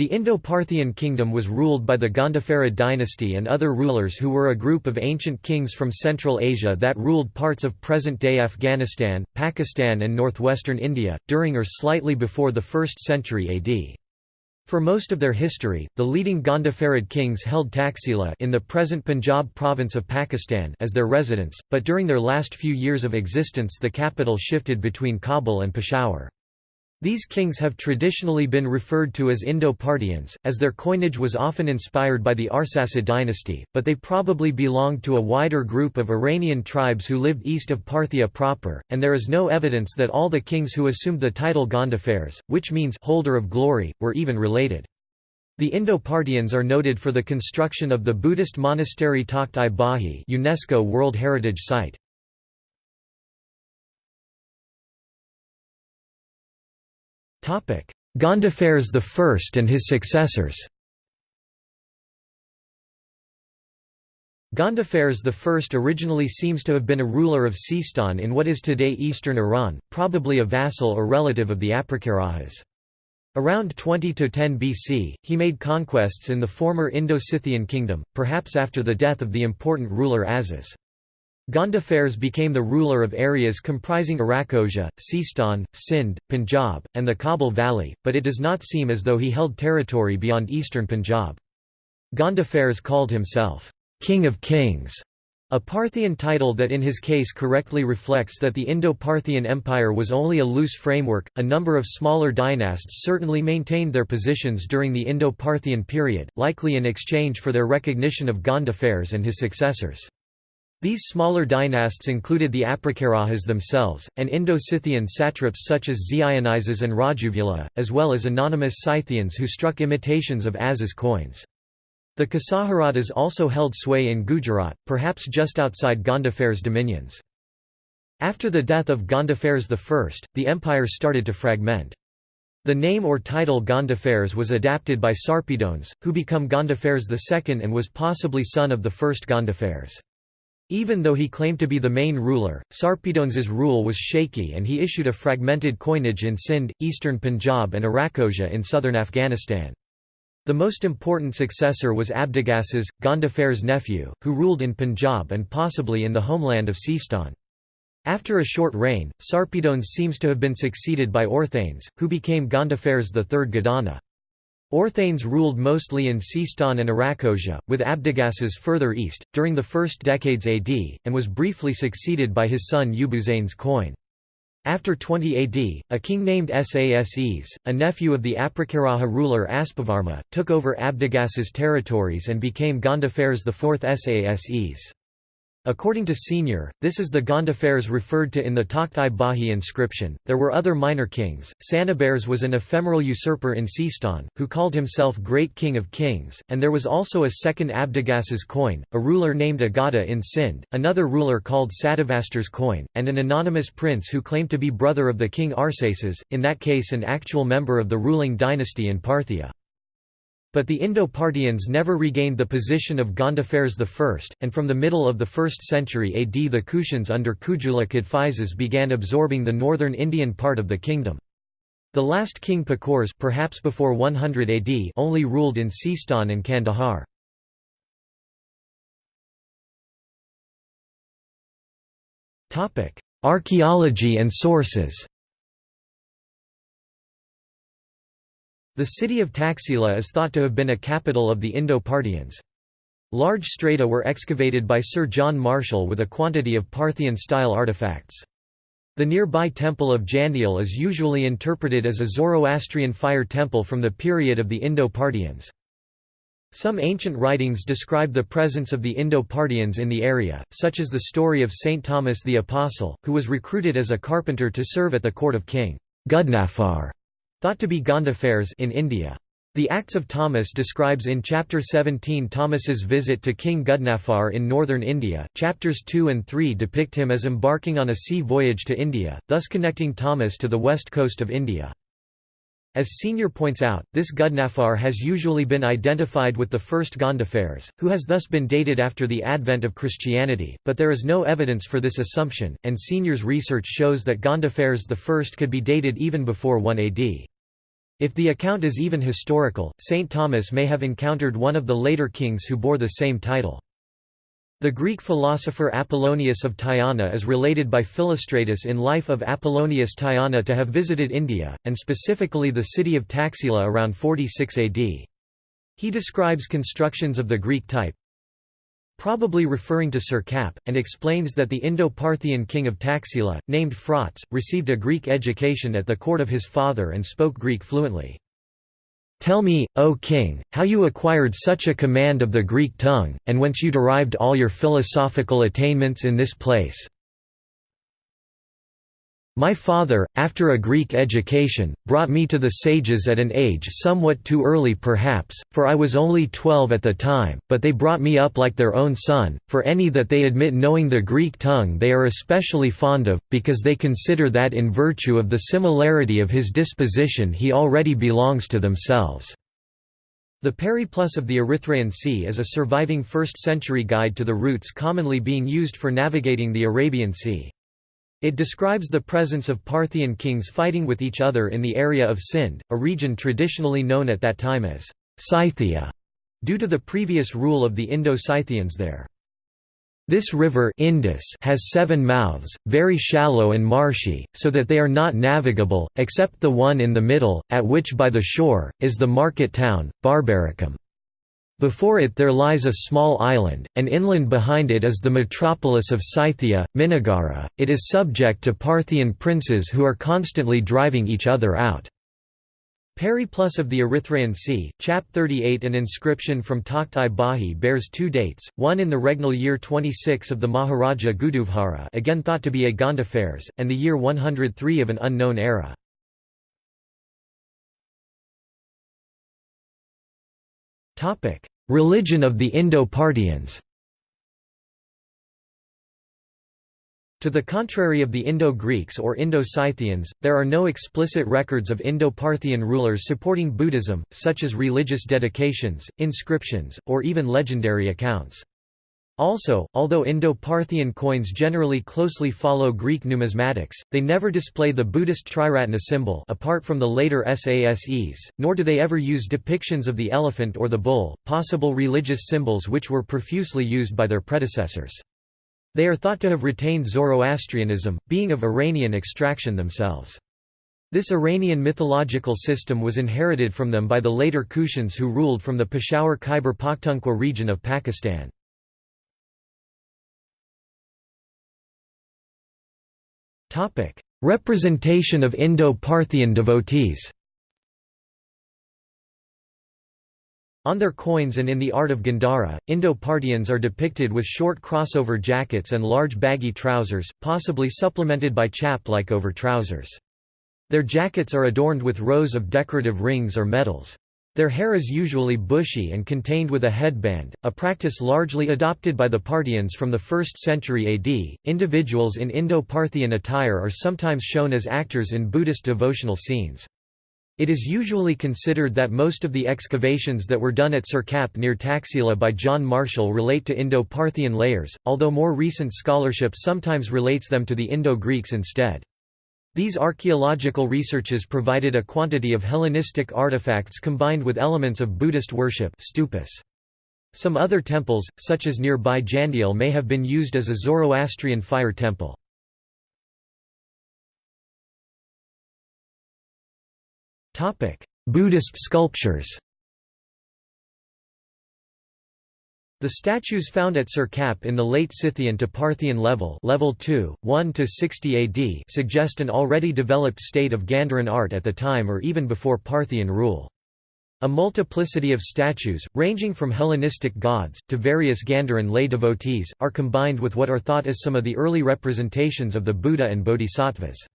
The Indo-Parthian kingdom was ruled by the Gondopharid dynasty and other rulers who were a group of ancient kings from Central Asia that ruled parts of present-day Afghanistan, Pakistan and northwestern India, during or slightly before the 1st century AD. For most of their history, the leading Gondopharid kings held Taxila in the present Punjab province of Pakistan as their residence, but during their last few years of existence the capital shifted between Kabul and Peshawar. These kings have traditionally been referred to as Indo-Parthians, as their coinage was often inspired by the Arsacid dynasty, but they probably belonged to a wider group of Iranian tribes who lived east of Parthia proper, and there is no evidence that all the kings who assumed the title Gondophares, which means holder of glory, were even related. The Indo-Parthians are noted for the construction of the Buddhist monastery Takht-i-Bahi UNESCO World Heritage Site. Gondophares I and his successors Gondophares I originally seems to have been a ruler of Sistan in what is today eastern Iran, probably a vassal or relative of the Aprakarahas. Around 20–10 BC, he made conquests in the former Indo-Scythian kingdom, perhaps after the death of the important ruler Azes. Gondophares became the ruler of areas comprising Arachosia, Sistan, Sindh, Punjab, and the Kabul Valley, but it does not seem as though he held territory beyond eastern Punjab. Gondophares called himself, "'King of Kings' A Parthian title that in his case correctly reflects that the Indo-Parthian Empire was only a loose framework. A number of smaller dynasts certainly maintained their positions during the Indo-Parthian period, likely in exchange for their recognition of Gondophares and his successors. These smaller dynasts included the Aprakarahas themselves, and Indo-Scythian satraps such as Zeionises and Rajuvula, as well as anonymous Scythians who struck imitations of Azes coins. The Kshaharatas also held sway in Gujarat, perhaps just outside Gondophares' dominions. After the death of Gondophares I, the empire started to fragment. The name or title Gondophares was adapted by Sarpedones, who became Gondophares II and was possibly son of the first Gondophares. Even though he claimed to be the main ruler, Sarpedones's rule was shaky and he issued a fragmented coinage in Sindh, eastern Punjab and Arachosia in southern Afghanistan. The most important successor was Abdagases, Gondophares' nephew, who ruled in Punjab and possibly in the homeland of Sistan. After a short reign, Sarpedones seems to have been succeeded by Orthanes, who became Gondophares III Gudana. Orthanes ruled mostly in Sistan and Arachosia, with Abdagases further east, during the first decades AD, and was briefly succeeded by his son Ubuzanes Coin. After 20 AD, a king named Sases, a nephew of the Aprakaraha ruler Aspavarma, took over Abdagas's territories and became Gondophares IV Sases. According to Senior, this is the Gondophares referred to in the Takht-i-Bahi inscription. There were other minor kings. Sanabares was an ephemeral usurper in Sistan, who called himself Great King of Kings, and there was also a second Abdagas's coin, a ruler named Agada in Sindh, another ruler called Satavastar's coin, and an anonymous prince who claimed to be brother of the king Arsaces, in that case an actual member of the ruling dynasty in Parthia. But the Indo-Parthians never regained the position of Gondophares I, and from the middle of the 1st century AD the Kushans under Kujula Kadphises began absorbing the northern Indian part of the kingdom. The last king Pakors perhaps before 100 AD only ruled in Sistan and Kandahar. Archaeology and sources The city of Taxila is thought to have been a capital of the Indo-Parthians. Large strata were excavated by Sir John Marshall with a quantity of Parthian-style artifacts. The nearby temple of Jandial is usually interpreted as a Zoroastrian fire temple from the period of the Indo-Parthians. Some ancient writings describe the presence of the Indo-Parthians in the area, such as the story of Saint Thomas the Apostle, who was recruited as a carpenter to serve at the court of King Gudnafar Thought to be Gondophares in India. The Acts of Thomas describes in Chapter 17 Thomas's visit to King Gudnafar in northern India. Chapters 2 and 3 depict him as embarking on a sea voyage to India, thus connecting Thomas to the west coast of India. As Senior points out, this Gudnafar has usually been identified with the first Gondophares, who has thus been dated after the advent of Christianity, but there is no evidence for this assumption, and Senior's research shows that Gondophares I could be dated even before 1 AD. If the account is even historical, St. Thomas may have encountered one of the later kings who bore the same title. The Greek philosopher Apollonius of Tyana is related by Philostratus in Life of Apollonius Tyana to have visited India, and specifically the city of Taxila around 46 AD. He describes constructions of the Greek type, probably referring to Sirkap, and explains that the Indo-Parthian king of Taxila, named Phraates, received a Greek education at the court of his father and spoke Greek fluently. Tell me, O king, how you acquired such a command of the Greek tongue, and whence you derived all your philosophical attainments in this place. My father, after a Greek education, brought me to the sages at an age somewhat too early perhaps, for I was only twelve at the time, but they brought me up like their own son, for any that they admit knowing the Greek tongue they are especially fond of, because they consider that in virtue of the similarity of his disposition he already belongs to themselves." The Periplus of the Erythraean Sea is a surviving 1st-century guide to the routes commonly being used for navigating the Arabian Sea. It describes the presence of Parthian kings fighting with each other in the area of Sind, a region traditionally known at that time as Scythia, due to the previous rule of the Indo-Scythians there. This river Indus has seven mouths, very shallow and marshy, so that they are not navigable, except the one in the middle, at which by the shore, is the market town, Barbaricum. Before it there lies a small island, and inland behind it is the metropolis of Scythia, Minagara. It is subject to Parthian princes who are constantly driving each other out. Periplus of the Erythraean Sea, Chap 38 An inscription from Takht-i Bahi bears two dates, one in the regnal year 26 of the Maharaja Guduvhara again thought to be Agandaphares, and the year 103 of an unknown era. Religion of the Indo-Parthians To the contrary of the Indo-Greeks or Indo-Scythians, there are no explicit records of Indo-Parthian rulers supporting Buddhism, such as religious dedications, inscriptions, or even legendary accounts. Also, although Indo-Parthian coins generally closely follow Greek numismatics, they never display the Buddhist Triratna symbol apart from the later Sases, nor do they ever use depictions of the elephant or the bull, possible religious symbols which were profusely used by their predecessors. They are thought to have retained Zoroastrianism, being of Iranian extraction themselves. This Iranian mythological system was inherited from them by the later Kushans who ruled from the Peshawar Khyber Pakhtunkhwa region of Pakistan. Topic: Representation of Indo-Parthian devotees. On their coins and in the art of Gandhara, Indo-Parthians are depicted with short crossover jackets and large baggy trousers, possibly supplemented by chap-like over trousers. Their jackets are adorned with rows of decorative rings or medals. Their hair is usually bushy and contained with a headband, a practice largely adopted by the Parthians from the 1st century AD. Individuals in Indo Parthian attire are sometimes shown as actors in Buddhist devotional scenes. It is usually considered that most of the excavations that were done at Sirkap near Taxila by John Marshall relate to Indo-Parthian layers, although more recent scholarship sometimes relates them to the Indo-Greeks instead. These archaeological researches provided a quantity of Hellenistic artifacts combined with elements of Buddhist worship stupas. Some other temples, such as nearby Jandial may have been used as a Zoroastrian fire temple. Buddhist sculptures The statues found at Sirkap in the late Scythian to Parthian level level 2, 1 to 60 AD suggest an already developed state of Gandharan art at the time or even before Parthian rule. A multiplicity of statues, ranging from Hellenistic gods, to various Gandharan lay devotees, are combined with what are thought as some of the early representations of the Buddha and Bodhisattvas.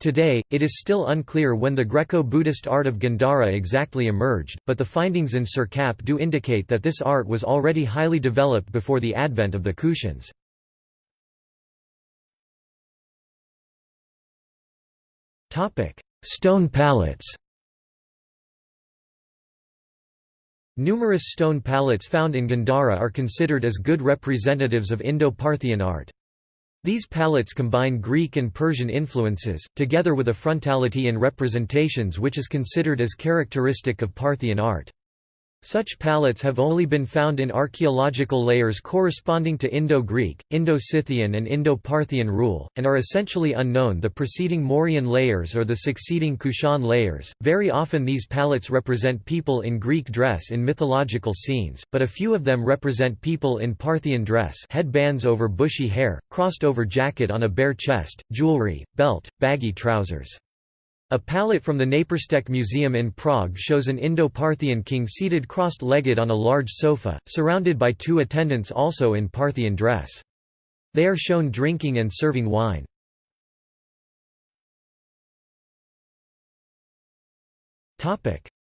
Today, it is still unclear when the Greco-Buddhist art of Gandhara exactly emerged, but the findings in Sirkap do indicate that this art was already highly developed before the advent of the Kushans. Stone palettes Numerous stone palettes found in Gandhara are considered as good representatives of Indo-Parthian art. These palettes combine Greek and Persian influences, together with a frontality in representations which is considered as characteristic of Parthian art. Such palettes have only been found in archaeological layers corresponding to Indo-Greek, Indo-Scythian and Indo-Parthian rule, and are essentially unknown the preceding Mauryan layers or the succeeding Kushan layers. Very often these palettes represent people in Greek dress in mythological scenes, but a few of them represent people in Parthian dress headbands over bushy hair, crossed over jacket on a bare chest, jewelry, belt, baggy trousers. A palette from the Naparstek Museum in Prague shows an Indo-Parthian king seated crossed-legged on a large sofa, surrounded by two attendants also in Parthian dress. They are shown drinking and serving wine.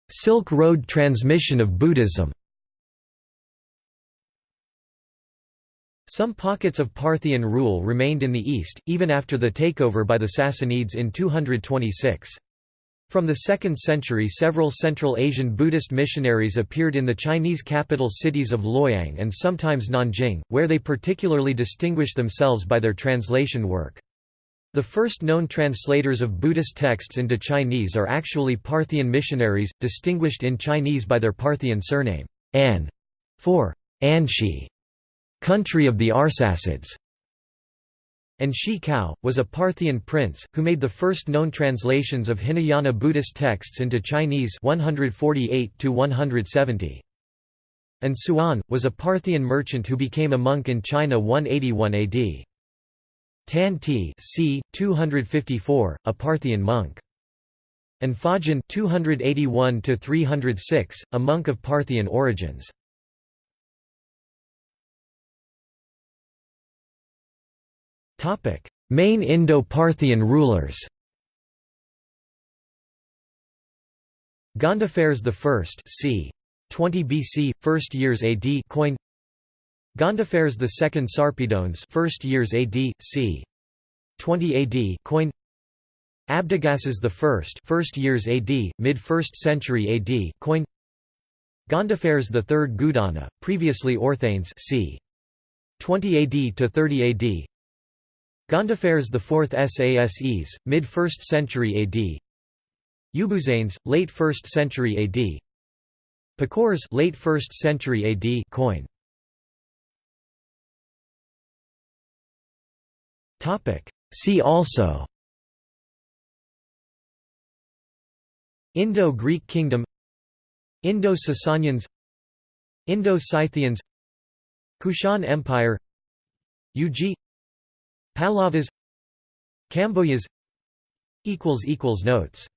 Silk Road transmission of Buddhism Some pockets of Parthian rule remained in the east, even after the takeover by the Sassanids in 226. From the 2nd century several Central Asian Buddhist missionaries appeared in the Chinese capital cities of Luoyang and sometimes Nanjing, where they particularly distinguished themselves by their translation work. The first known translators of Buddhist texts into Chinese are actually Parthian missionaries, distinguished in Chinese by their Parthian surname, An, for Anshi country of the Arsacids, and Shigao, was a Parthian prince, who made the first known translations of Hinayana Buddhist texts into Chinese 148 170. And Xuan, was a Parthian merchant who became a monk in China 181 AD. Tan Ti c. 254, a Parthian monk. And Fajan 281 a monk of Parthian origins. Main Indo-Parthian rulers Gondophares I c. 20 BC, first years AD coin Gondophares II Sarpedones first years AD, c. 20 AD coin Abdagases I first years AD, mid-1st century AD coin Gondophares III Gudana, previously Orthanes c. 20 AD to 30 AD Gondophares IV Sases, mid-1st century AD Ubuzanes, late 1st century AD Pakhors late 1st century AD coin. Topic. See also. Indo-Greek kingdom. Indo-Sasanians. Indo-Scythians. Kushan Empire. Yuezhi Pallavas Kambojas Notes